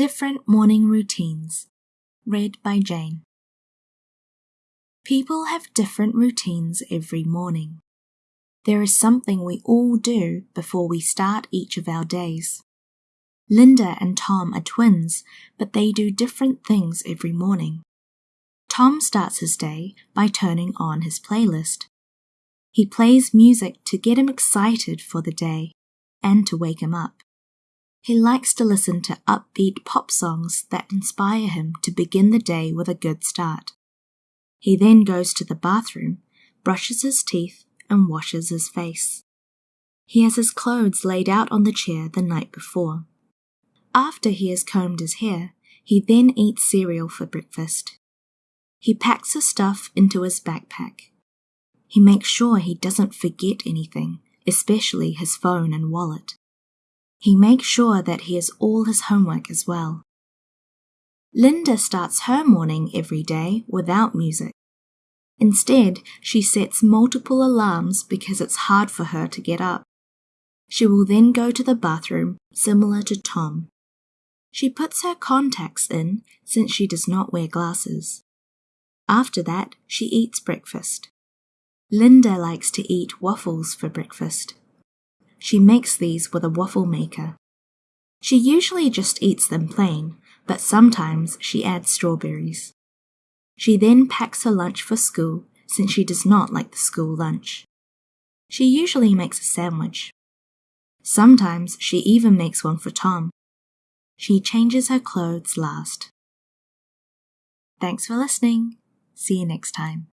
Different Morning Routines. Read by Jane. People have different routines every morning. There is something we all do before we start each of our days. Linda and Tom are twins, but they do different things every morning. Tom starts his day by turning on his playlist. He plays music to get him excited for the day and to wake him up. He likes to listen to upbeat pop songs that inspire him to begin the day with a good start. He then goes to the bathroom, brushes his teeth, and washes his face. He has his clothes laid out on the chair the night before. After he has combed his hair, he then eats cereal for breakfast. He packs his stuff into his backpack. He makes sure he doesn't forget anything, especially his phone and wallet. He makes sure that he has all his homework as well. Linda starts her morning every day without music. Instead, she sets multiple alarms because it's hard for her to get up. She will then go to the bathroom, similar to Tom. She puts her contacts in since she does not wear glasses. After that, she eats breakfast. Linda likes to eat waffles for breakfast. She makes these with a waffle maker. She usually just eats them plain, but sometimes she adds strawberries. She then packs her lunch for school since she does not like the school lunch. She usually makes a sandwich. Sometimes she even makes one for Tom. She changes her clothes last. Thanks for listening. See you next time.